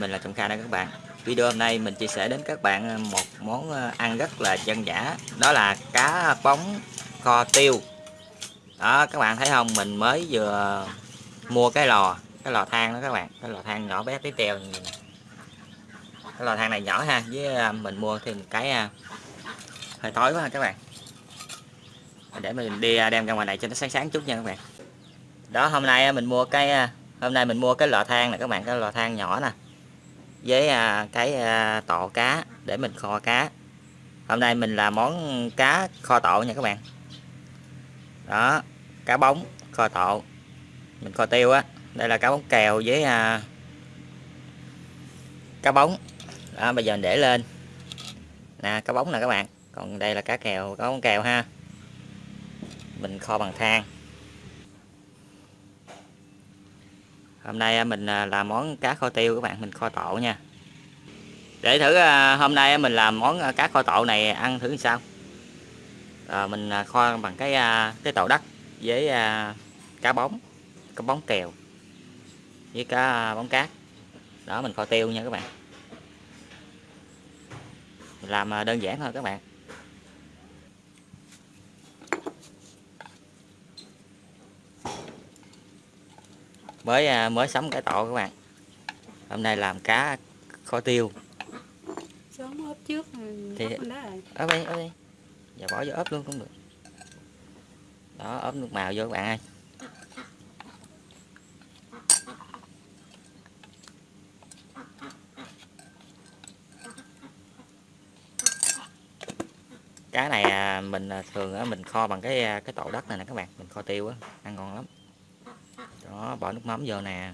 mình là Trọng Kha đây các bạn. Video hôm nay mình chia sẻ đến các bạn ờ, một món ờ, ăn rất là dân dã. Đó là cá bóng kho tiêu. Đó, các bạn thấy không? Mình mới vừa mua cái lò Cái lò than đó các bạn. Cái lò than nhỏ bé tí teo. Cái lò than này nhỏ ha, Với ờ, mình mua thêm một cái hơi tối quá ha các bạn. Để mình đi đem ra ngoài này cho nó sáng sáng chút nha các bạn. Đó, hôm nay mình mua cái hôm nay mình mua cái lò than này các bạn. Cái lò than nhỏ nè với à, cái à, tọ tộ cá để mình kho cá. Hôm nay mình làm món cá kho tộ nha các bạn. Đó, cá bóng kho tộ. Mình kho tiêu á. Đây là cá bóng kèo với à, cá bóng. Đó, bây giờ mình để lên. Nè, cá bóng nè các bạn. Còn đây là cá kèo, cá bóng kèo ha. Mình kho bằng than. Hôm nay à, mình à, làm món cá kho tiêu các bạn mình kho tộ nha. Để thử à, hôm nay mình làm món cá kho tộ này ăn thử sao? Ờ, à, mình kho bằng cái cái tàu đất với cá bóng cá bóng kèo với cá bóng cát. Đó mình kho tiêu nha các bạn. Mình làm đơn giản thôi các bạn. Mới à, mới sắm cái tổ các bạn. Hôm nay làm cá kho tiêu. Sớm ốp trước thì ốp đi ốp đi. Giờ bỏ vô ốp luôn cũng được. Đó ốp nước màu vô các bạn ơi. Cá này à, mình à, thường mình kho bằng cái cái tổ đất này nè các bạn. Mình kho tiêu á ăn ngon lắm đó, bỏ nước mắm vô nè.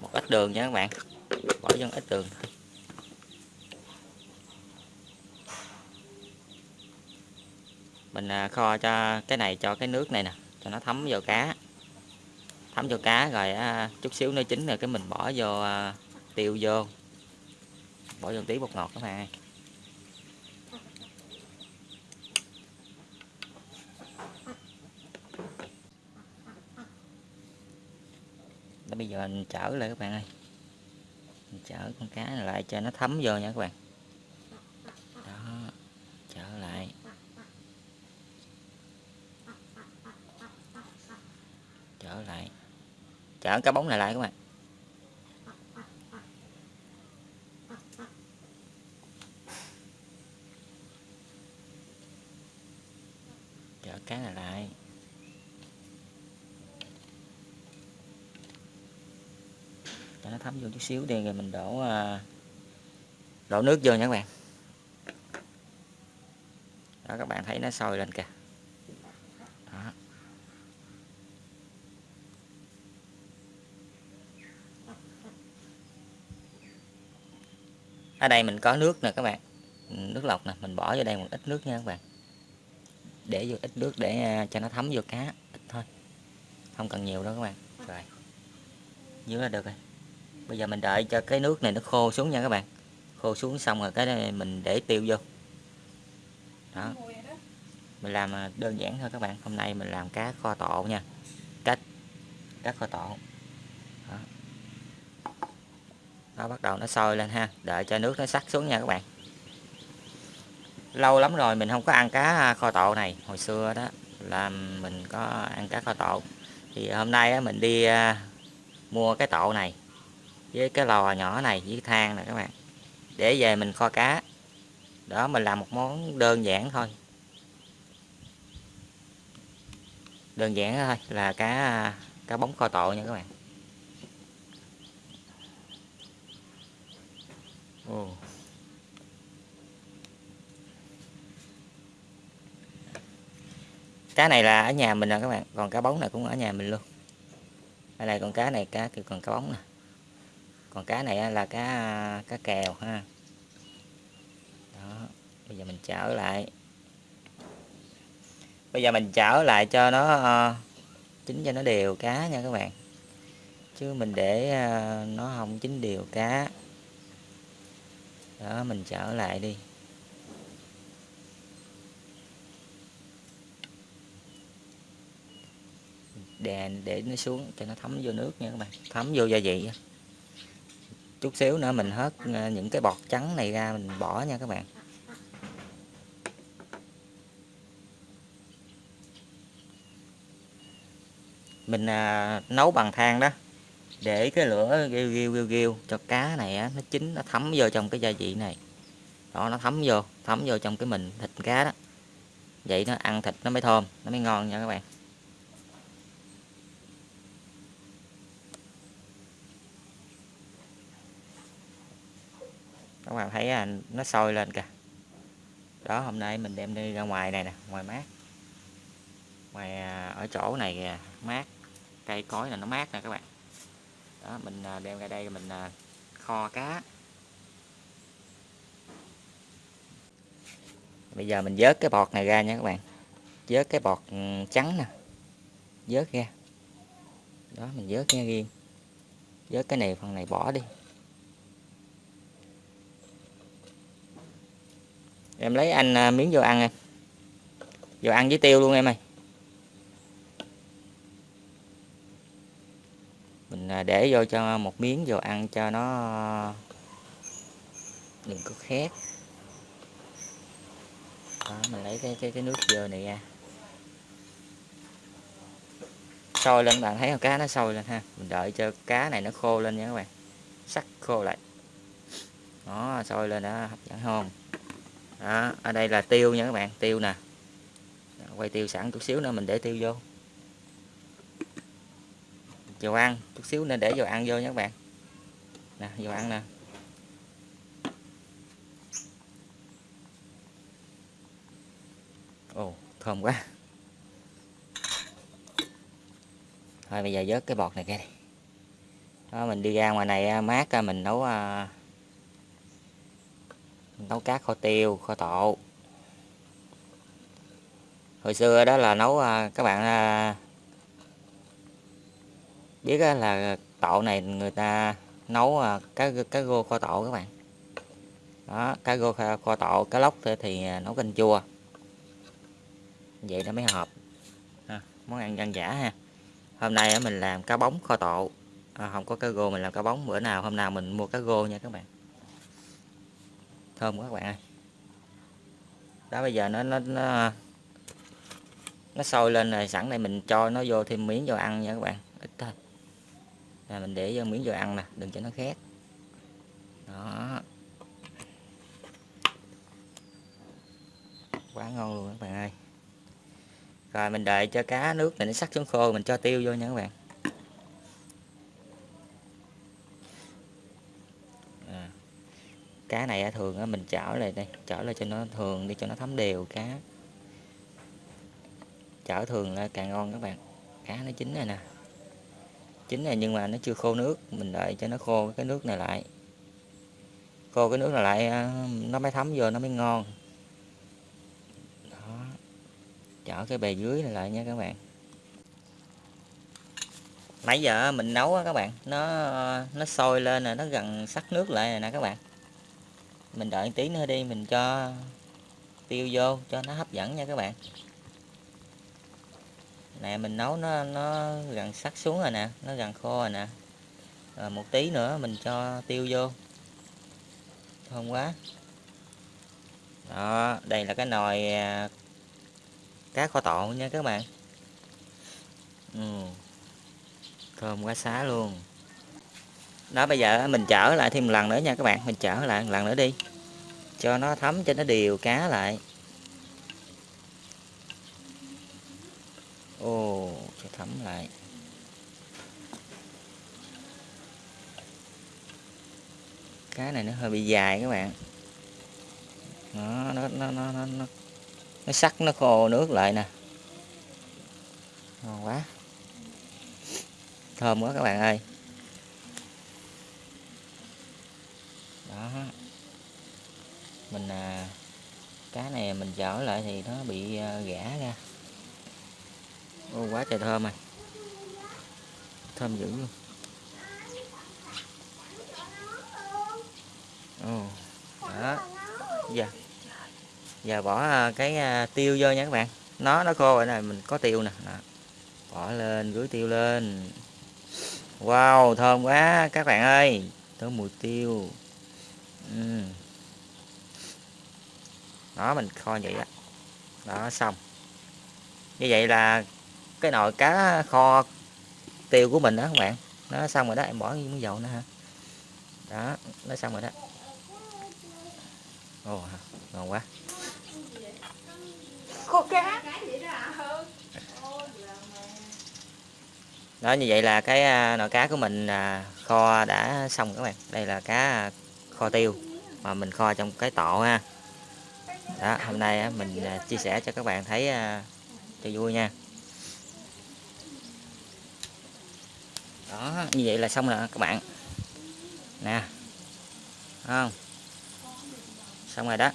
Một ít đường nha các bạn. Bỏ vô ít đường. Mình à, kho cho cái này, cho cái nước này nè, cho nó thấm vào cá. Thấm vào cá rồi à, chút xíu nó chín rồi cái mình bỏ vô à, tiêu vô bỏ vô tí bột ngọt các bạn Đó, bây giờ mình chở lại các bạn ơi. Mình chở con cá này lại cho nó thấm vô nha các bạn. Đó chở lại. Chở lại. Chở cá bóng này lại các bạn. Chở cá này lại. Cho nó thấm vô chút xíu đi, rồi mình đổ à, đổ nước vô nha các bạn. Đó, các bạn thấy nó sôi lên kìa. Đó. ở đây mình có nước nè các bạn. Nước lọc nè, mình bỏ vô đây một ít nước nha các bạn để vô ít nước để à, cho nó thấm vô cá, ít thôi. Không cần nhiều đâu các bạn. Rồi. Dưới là được rồi. Bây giờ mình đợi cho cái nước này nó khô xuống nha các bạn. Khô xuống xong rồi cái này mình để tiêu vô. Đó. Mình làm à, đơn giản thôi các bạn. Hôm nay mình làm cá kho tộ nha. Cách cá kho tộ đó. đó, bắt đầu nó sôi lên ha. Đợi cho nước nó sắc xuống nha các bạn lâu lắm rồi mình không có ăn cá à, kho tộ này. Hồi xưa đó là mình có ăn cá kho tộ thì hôm nay mình đi à, mua cái tộ này với cái lò nhỏ này, với than nè các bạn. Để về mình kho cá. Đó, mình làm một món đơn giản thôi. Đơn giản thôi, là cá à, cá bóng kho tộ nha các bạn. Ồ. cá này là ở nhà mình nè các bạn còn cá bóng này cũng ở nhà mình luôn. Ở đây con cá này cá kêu còn cá bóng nè. Còn cá này là cá cá kèo ha. Đó bây giờ mình trở lại. Bây giờ mình trở lại cho nó uh, chín cho nó đều cá nha các bạn. Chứ mình để uh, nó không chín đều cá. Đó mình trở lại đi. Đè để nó xuống cho nó thấm vô nước nha các bạn. Thấm vô gia vị chút xíu nữa mình hớt à, những cái bọt trắng này ra mình bỏ nha các bạn. Mình à, nấu bằng than đó. Để cái lửa ghiêu ghiêu ghiêu ghiêu cho cá này á, nó chín nó thấm vô trong cái gia vị này. Đó nó thấm vô thấm vô trong cái mình thịt cá đó. Vậy nó ăn thịt nó mới thơm nó mới ngon nha các bạn. Các bạn thấy à, nó sôi lên kìa. Đó hôm nay mình đem đi ra ngoài này nè ngoài mát. Ngoài à, ở chỗ này kìa, mát. Cây cối là nó mát nè các bạn. Đó mình à, đem ra đây mình kho cá. Bây giờ mình vớt cái bọt này ra nha các bạn. Vớt cái bọt ừ, trắng nè. Vớt ra. Đó mình vớt ra riêng. Vớt cái này phần này bỏ đi. Em lấy anh à, miếng vô ăn em. Vô ăn với tiêu luôn em ơi. Mình à, để vô cho một miếng vô ăn cho nó đừng có khét. Đó, mình lấy cái cái cái nước dơ này ra. Sôi lên bạn thấy không? Cá nó sôi lên ha. Mình đợi cho cá này nó khô lên nha các bạn. Sắc khô lại. Đó sôi lên đó hấp dẫn không đó, ở đây là tiêu nha các bạn, tiêu nè. Quay tiêu sẵn chút xíu nữa, mình để tiêu vô. Dầu ăn, chút xíu nên để dầu ăn vô nha các bạn. Nè, dầu ăn nè. Ồ, thơm quá. Thôi, bây giờ vớt cái bọt này kia đi. Đó, mình đi ra ngoài này à, mát mình nấu à, nấu cá kho tiêu kho tộ. Hồi xưa đó là nấu à, các bạn à, biết là tộ này người ta nấu à, cá cá rô kho tộ các bạn. Đó cá rô kho tộ cá lóc thì nấu canh chua. Vậy nó mới hợp. À, món ăn dân giả ha. Hôm nay mình làm cá bóng kho tộ. À, không có cá rô mình làm cá bóng. Bữa nào hôm nào mình mua cá rô nha các bạn thơm quá các bạn ơi. Đó bây giờ nó nó nó, nó sôi lên rồi sẵn đây mình cho nó vô thêm miếng vô ăn nha các bạn ít thôi. Là mình để vô miếng vô ăn nè đừng cho nó khét. Đó. Quá ngon luôn các bạn ơi. Rồi mình đợi cho cá nước này nó sắc xuống khô mình cho tiêu vô nha các bạn. Cá này thường mình chảo lại đây chảo lại cho nó, thường đi cho nó thấm đều cá. Chảo thường càng ngon các bạn. Cá nó chín rồi nè. Chín rồi nhưng mà nó chưa khô nước, mình đợi cho nó khô cái nước này lại. Khô cái nước này lại à, nó mới thấm vô, nó mới ngon. Chở cái bề dưới này lại nha các bạn. Nãy giờ mình nấu á các bạn, nó nó sôi lên rồi, nó gần sắc nước lại rồi nè các bạn mình đợi tí nữa đi, mình cho tiêu vô, cho nó hấp dẫn nha các bạn. Nè, mình nấu nó nó gần sắc xuống rồi nè, nó gần khô rồi nè. Rồi một tí nữa mình cho tiêu vô. Thơm quá. Đó, đây là cái nồi à, cá kho tộ nha các bạn. Ừ. thơm quá, xá luôn đó, bây giờ mình chở lại thêm một lần nữa nha các bạn. Mình chở lại một lần nữa đi. Cho nó thấm, cho nó đều cá lại. Ồ, cho thấm lại. Cá này nó hơi bị dài các bạn. Nó nó nó nó nó nó sắc, nó khô nước lại nè. Ngon quá. Thơm quá các bạn ơi. Ha mình à, cá này mình chở lại thì nó bị à, gã ra. Ô quá trời thơm rồi thơm dữ luôn. Ồ đó. Giờ giờ bỏ à, cái à, tiêu vô nha các bạn. Nó nó khô rồi này mình có tiêu nè. Đó. bỏ lên rưới tiêu lên. Wow thơm quá các bạn ơi. Tới mùi tiêu ừ. đó mình kho vậy á. Đó xong. Như vậy là cái nồi cá kho tiêu của mình đó các bạn. Nó xong rồi đó em bỏ miếng dầu nữa ha đó nó xong rồi đó. Ồ ngon quá. Khô cá. Đó như vậy là cái à, nồi cá của mình à, kho đã xong các bạn. Đây là cá kho tiêu mà mình kho trong cái tộ ha. Đó, hôm nay mình à, chia sẻ cho các bạn thấy à, cho vui nha. Đó, như vậy là xong rồi các bạn. Nè không? Xong rồi đó.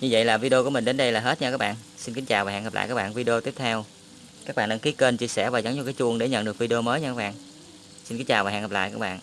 Như vậy là video của mình đến đây là hết nha các bạn. Xin kính chào và hẹn gặp lại các bạn video tiếp theo. Các bạn đăng ký kênh, chia sẻ và nhấn vào cái chuông để nhận được video mới nha các bạn xin kính chào và hẹn gặp lại các bạn.